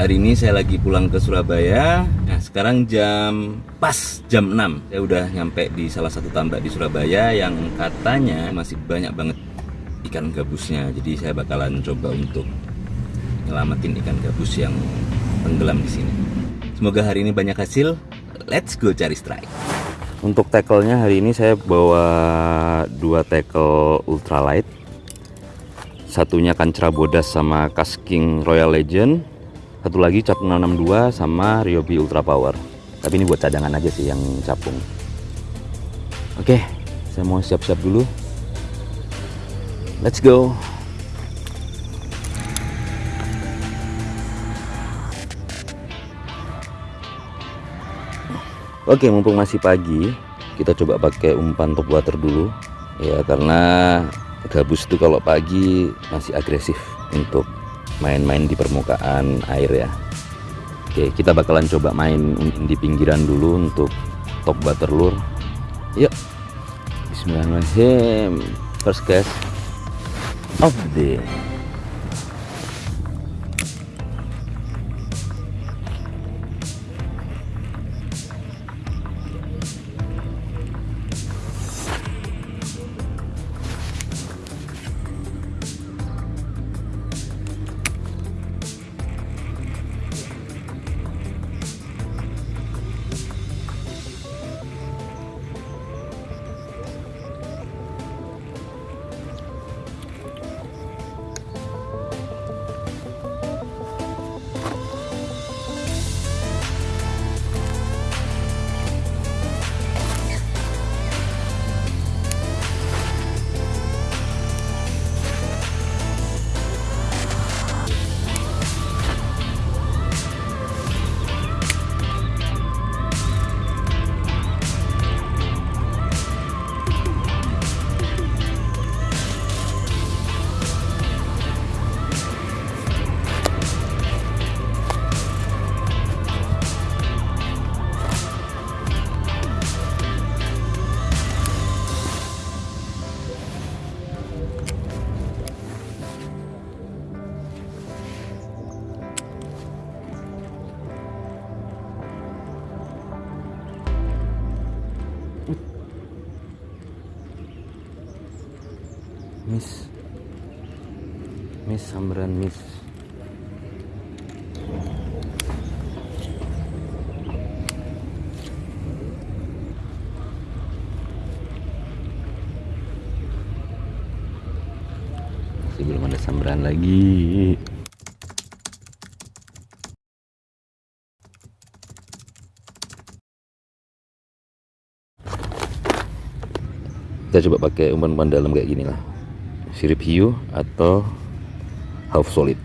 Hari ini saya lagi pulang ke Surabaya. Nah, sekarang jam pas jam 6. Saya udah nyampe di salah satu tambak di Surabaya yang katanya masih banyak banget ikan gabusnya. Jadi saya bakalan coba untuk nyelamatin ikan gabus yang tenggelam di sini. Semoga hari ini banyak hasil. Let's go cari strike. Untuk tackle-nya hari ini saya bawa dua tackle ultralight. Satunya kancra bodas sama casking royal legend. Satu lagi capung 662 sama ryobi ultra power. Tapi ini buat cadangan aja sih yang capung. Oke, saya mau siap-siap dulu. Let's go. Oke, mumpung masih pagi, kita coba pakai umpan top water dulu. Ya, karena gabus itu kalau pagi masih agresif untuk main-main di permukaan air ya. Oke, kita bakalan coba main di pinggiran dulu untuk top water lure. Yuk. Bismillahirrahmanirrahim. First cast of the. Miss sambaran Miss. Masih belum ada sambaran lagi. Kita coba pakai umpan-umpan dalam kayak gini lah sirip hiu atau half solid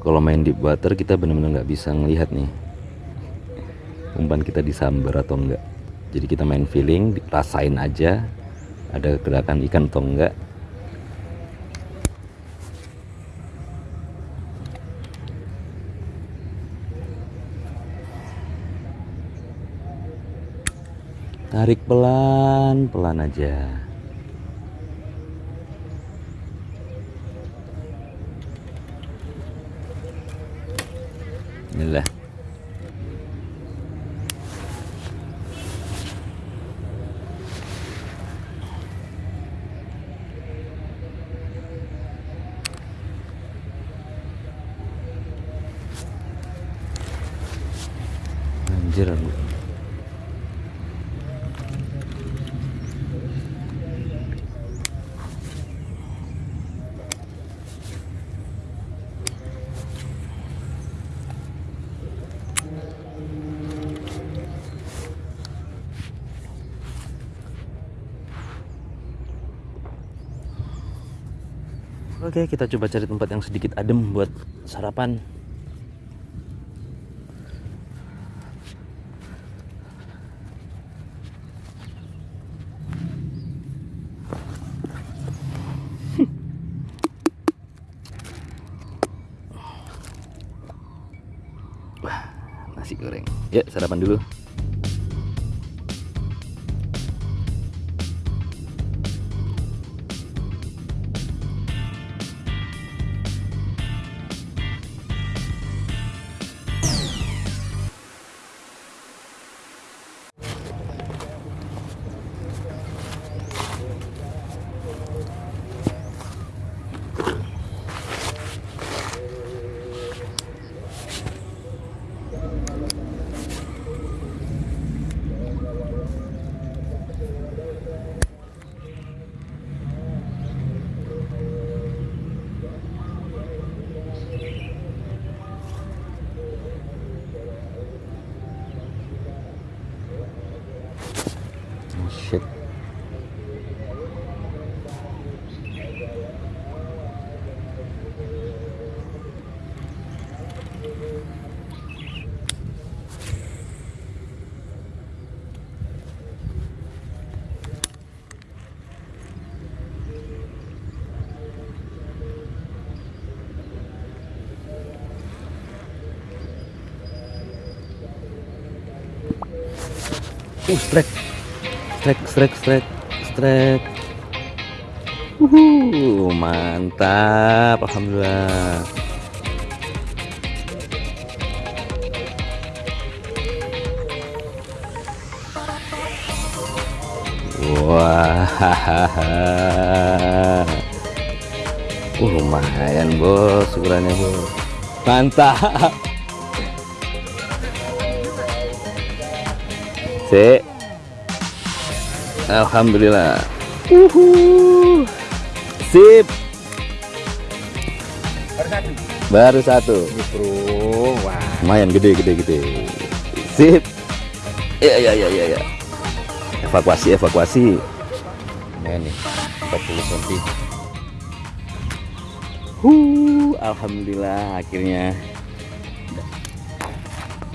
kalau main deep water kita benar-benar nggak bisa ngelihat nih. Umpan kita disambar atau enggak jadi kita main feeling rasain aja ada gerakan ikan atau enggak tarik pelan pelan aja بإذن الله. Oke, kita coba cari tempat yang sedikit adem buat sarapan. Wah, nasi goreng. Ya sarapan dulu. Uh, strike. Strike, strike, strike, strike. Uhuh, mantap. Alhamdulillah. Wah. Uh, lumayan, Bos. Ukurannya, Bos. Mantap. Sik. Alhamdulillah. Uhuh. Sip. Baru satu. bro wah Lumayan gede gede gede. Sip. Ya ya ya ya ya. Evakuasi evakuasi. Lumayan nih. 40 cm. Huh, alhamdulillah akhirnya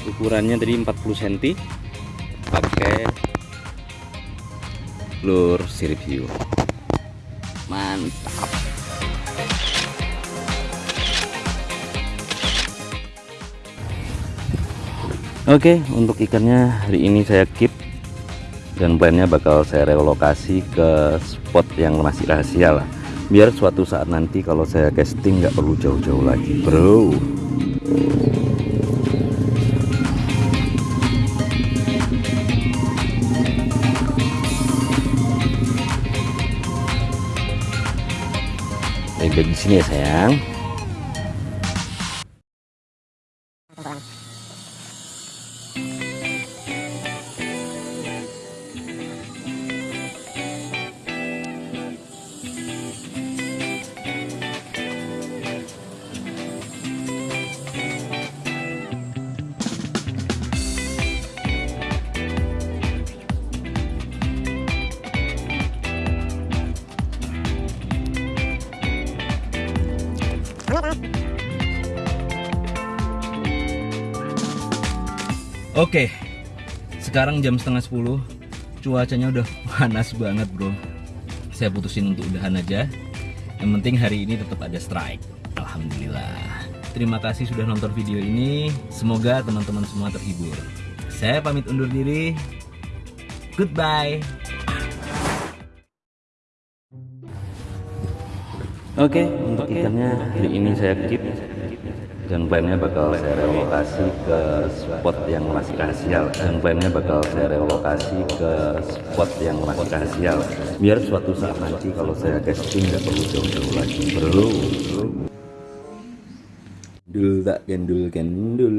ukurannya tadi 40 cm pakai lur sirip hiu. Mantap. Oke untuk ikannya hari ini saya keep dan plannya bakal saya relokasi ke spot yang masih rahasia lah. Biar suatu saat nanti kalau saya casting nggak perlu jauh-jauh lagi bro baik-baik di sini ya sayang Oke, sekarang jam setengah 10 Cuacanya udah panas banget bro. Saya putusin untuk udahan aja. Yang penting hari ini tetap ada strike. Alhamdulillah. Terima kasih sudah nonton video ini. Semoga teman-teman semua terhibur. Saya pamit undur diri. Goodbye. Oke, untuk ikannya hari ini saya keep dan plannya bakal saya relokasi ke spot yang masih rahasia dan plannya bakal saya relokasi ke spot yang masih rahasia biar suatu saat nanti kalau saya casting nggak perlu jauh-jauh lagi. Bro. Dul tak gendul gendul